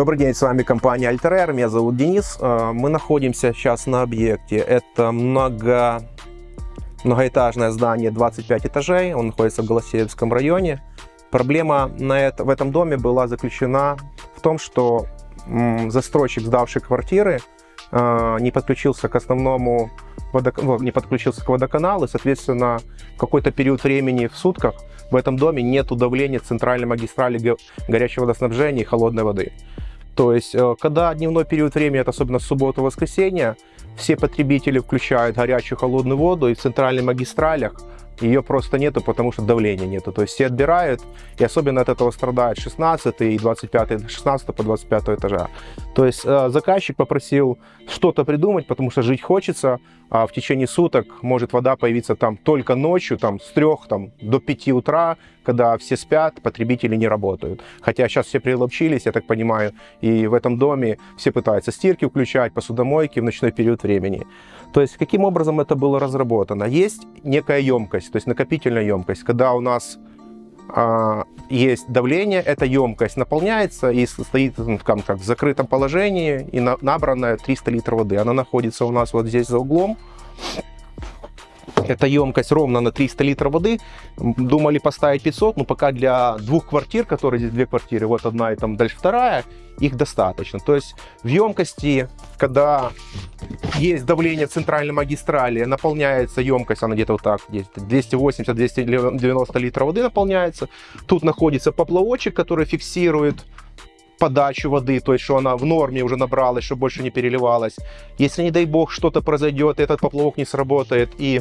Добрый день, с вами компания Alter меня зовут Денис. Э, мы находимся сейчас на объекте. Это много... многоэтажное здание, 25 этажей, он находится в Голосеевском районе. Проблема на это, в этом доме была заключена в том, что застройщик, сдавший квартиры, э, не подключился к основному водок... Не подключился к водоканалу, и, соответственно, какой-то период времени в сутках в этом доме нет удавления центральной магистрали горячего водоснабжения и холодной воды. То есть, э, когда дневной период времени, это особенно суббота-воскресенье, все потребители включают горячую холодную воду, и в центральных магистралях ее просто нету, потому что давления нету. То есть все отбирают, и особенно от этого страдает 16 и 25, 16 по 25 этажа. То есть э, заказчик попросил что-то придумать, потому что жить хочется, а в течение суток может вода появиться там только ночью, там с 3 там, до 5 утра, когда все спят, потребители не работают. Хотя сейчас все приловчились, я так понимаю, и в этом доме все пытаются стирки включать, посудомойки в ночной период времени. То есть каким образом это было разработано? Есть некая емкость, то есть накопительная емкость, когда у нас а, есть давление, эта емкость наполняется и стоит ну, как, как в закрытом положении и на, набранная 300 литров воды. Она находится у нас вот здесь за углом. Эта емкость ровно на 300 литров воды. Думали поставить 500, но пока для двух квартир, которые здесь две квартиры, вот одна и там дальше вторая, их достаточно. То есть в емкости, когда есть давление центральной магистрали, наполняется емкость, она где-то вот так, 280-290 литров воды наполняется. Тут находится поплавочек, который фиксирует подачу воды, то есть что она в норме уже набралась, чтобы больше не переливалась. Если, не дай бог, что-то произойдет, этот поплавок не сработает и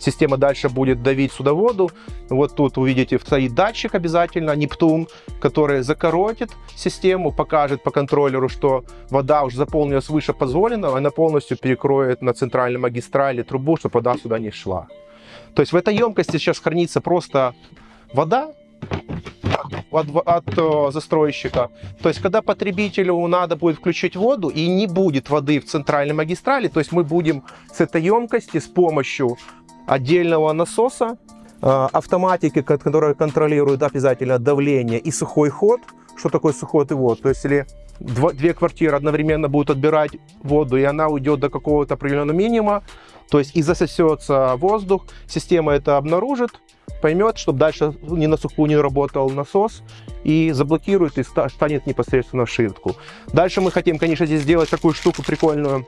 система дальше будет давить сюда воду. Вот тут увидите, стоит датчик обязательно, Нептун, который закоротит систему, покажет по контроллеру, что вода уже заполнилась выше позволенного, она полностью перекроет на центральной магистрали трубу, чтобы вода сюда не шла. То есть в этой емкости сейчас хранится просто вода, от, от от застройщика. То есть, когда потребителю надо будет включить воду и не будет воды в центральной магистрали, то есть мы будем с этой емкости с помощью отдельного насоса, э, автоматики, которая контролирует обязательно давление и сухой ход. Что такое сухой и вод? То есть, если две квартиры одновременно будут отбирать воду, и она уйдет до какого-то определенного минимума, то есть и засосется воздух, система это обнаружит, поймет, чтобы дальше не на сухую не работал насос, и заблокирует и станет непосредственно в ширтку. Дальше мы хотим, конечно, здесь сделать такую штуку прикольную,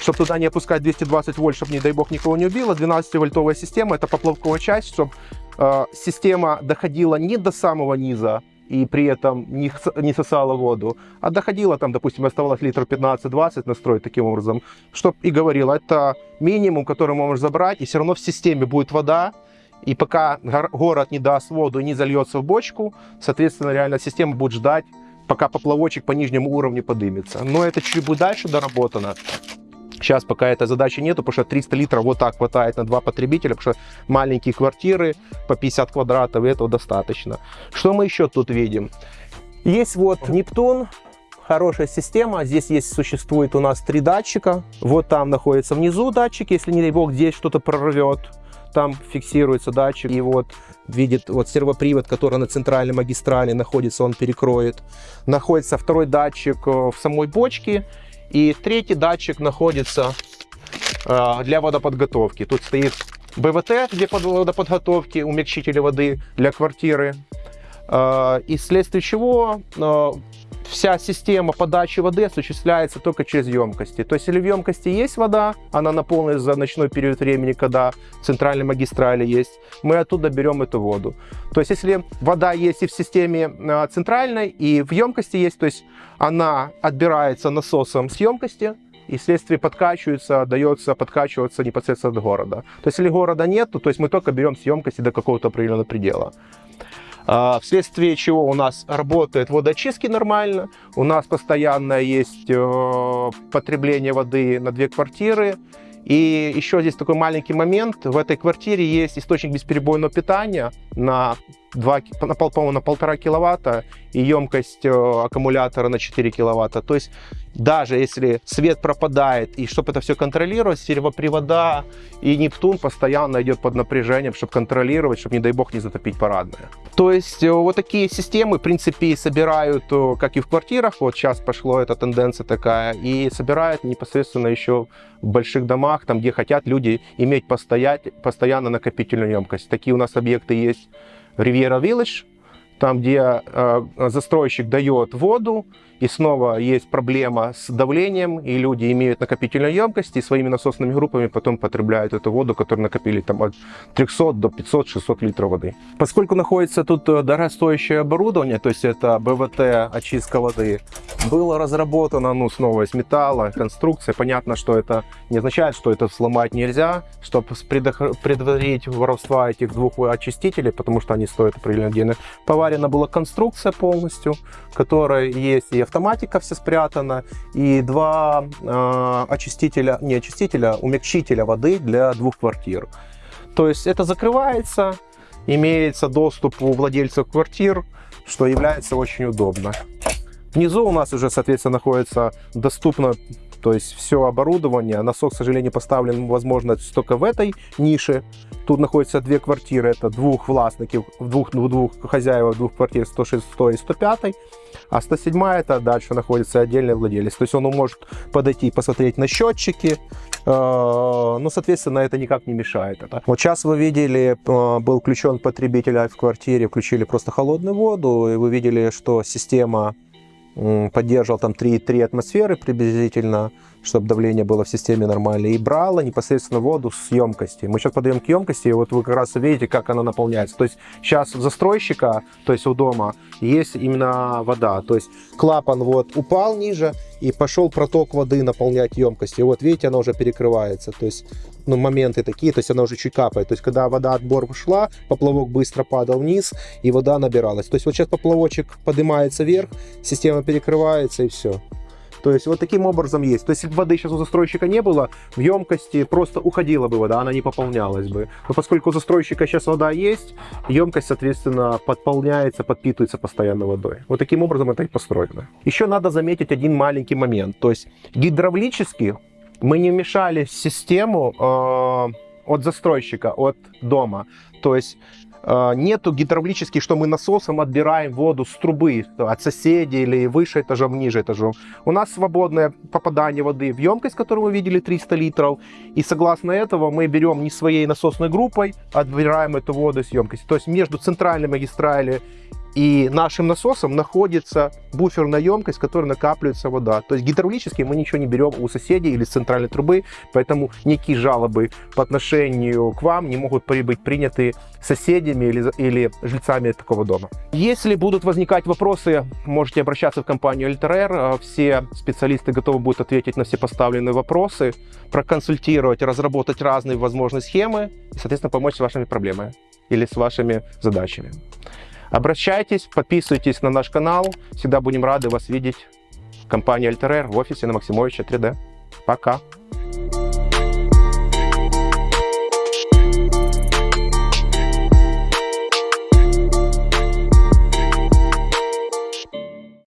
чтобы туда не опускать 220 вольт, чтобы, не дай бог, никого не убило. 12-вольтовая система, это поплавковая часть, чтобы э, система доходила не до самого низа, и при этом не, не сосала воду, а доходила там, допустим, оставалось литров 15-20 настроить таким образом, чтобы и говорила, это минимум, который можешь забрать, и все равно в системе будет вода, и пока город не даст воду и не зальется в бочку, соответственно, реально система будет ждать, пока поплавочек по нижнему уровню подымется. Но это чуть будет дальше доработано. Сейчас пока этой задачи нету, потому что 300 литров вот так хватает на два потребителя, потому что маленькие квартиры по 50 квадратов, и этого достаточно. Что мы еще тут видим? Есть вот Нептун, хорошая система. Здесь есть, существует у нас три датчика. Вот там находится внизу датчик, если, не дай бог, здесь что-то прорвет. Там фиксируется датчик, и вот видит вот сервопривод, который на центральной магистрали находится, он перекроет. Находится второй датчик э, в самой бочке, и третий датчик находится э, для водоподготовки. Тут стоит БВТ для водоподготовки, умягчители воды для квартиры. Э, и вследствие чего вся система подачи воды осуществляется только через емкости. То есть, если в емкости есть вода, она наполнена за ночной период времени, когда в центральной магистрали есть, мы оттуда берем эту воду. То есть, если вода есть и в системе а, центральной, и в емкости есть, то есть она отбирается насосом с емкости, и вследствие подкачивается, дается подкачиваться непосредственно от города. То есть, если города нет, то есть мы только берем с емкости до какого-то определенного предела. А, вследствие чего у нас работает водочистки нормально, у нас постоянно есть э, потребление воды на две квартиры. И еще здесь такой маленький момент. В этой квартире есть источник бесперебойного питания на 2, на, пол- по-моему, на полтора киловатта и емкость э, аккумулятора на 4 киловатта. То есть даже если свет пропадает, и чтобы это все контролировать, сервопривода и Нептун постоянно идет под напряжением, чтобы контролировать, чтобы, не дай бог, не затопить парадное. То есть э, вот такие системы, в принципе, собирают, э, как и в квартирах, вот сейчас пошло эта тенденция такая, и собирают непосредственно еще в больших домах, там, где хотят люди иметь постоять, постоянно накопительную емкость. Такие у нас объекты есть Riviera Village, там, где э, застройщик дает воду, и снова есть проблема с давлением, и люди имеют накопительную емкость, и своими насосными группами потом потребляют эту воду, которую накопили там от 300 до 500-600 литров воды. Поскольку находится тут э, дорогостоящее оборудование, то есть это БВТ, очистка воды, было разработано, ну, снова из металла, конструкция. Понятно, что это не означает, что это сломать нельзя, чтобы предотвратить воровства этих двух очистителей, потому что они стоят определенно денег. Поварена была конструкция полностью, в которой есть и автоматика вся спрятана, и два э, очистителя, не очистителя, умягчителя воды для двух квартир. То есть это закрывается, имеется доступ у владельцев квартир, что является очень удобно. Внизу у нас уже, соответственно, находится доступно то есть все оборудование. Насос, к сожалению, поставлен, возможно, только в этой нише. Тут находятся две квартиры, это двух властников, двух, двух хозяев двух квартир 106 и 105. А 107 это дальше находится отдельный владелец. То есть он может подойти и посмотреть на счетчики, э, но, соответственно, это никак не мешает. Вот сейчас вы видели, э, был включен потребитель в квартире, включили просто холодную воду, и вы видели, что система поддерживал там 3,3 атмосферы приблизительно, чтобы давление было в системе нормальное, и брала непосредственно воду с емкости. Мы сейчас подаем к емкости, и вот вы как раз увидите, как она наполняется. То есть сейчас у застройщика, то есть у дома, есть именно вода. То есть клапан вот упал ниже, и пошел проток воды наполнять емкость. И вот видите, она уже перекрывается. То есть ну, моменты такие, то есть она уже чуть капает. То есть когда вода отбор шла, поплавок быстро падал вниз, и вода набиралась. То есть вот сейчас поплавочек поднимается вверх, система перекрывается, и все. То есть вот таким образом есть. То есть если бы воды сейчас у застройщика не было, в емкости просто уходила бы вода, она не пополнялась бы. Но поскольку у застройщика сейчас вода есть, емкость, соответственно, подполняется, подпитывается постоянно водой. Вот таким образом это и построено. Еще надо заметить один маленький момент. То есть гидравлически мы не вмешали в систему э, от застройщика, от дома. То есть нету гидравлических, что мы насосом отбираем воду с трубы от соседей или выше этажом, ниже этажом. У нас свободное попадание воды в емкость, которую вы видели, 300 литров. И согласно этого мы берем не своей насосной группой, отбираем эту воду с емкости. То есть между центральной магистралью и нашим насосом находится буферная емкость, в которой накапливается вода. То есть гидравлически мы ничего не берем у соседей или с центральной трубы, поэтому никакие жалобы по отношению к вам не могут быть приняты соседями или, или жильцами такого дома. Если будут возникать вопросы, можете обращаться в компанию LTR. Все специалисты готовы будут ответить на все поставленные вопросы, проконсультировать, разработать разные возможные схемы и, соответственно, помочь с вашими проблемами или с вашими задачами. Обращайтесь, подписывайтесь на наш канал. Всегда будем рады вас видеть. Компания Альтерер в офисе на Максимовича 3D. Пока.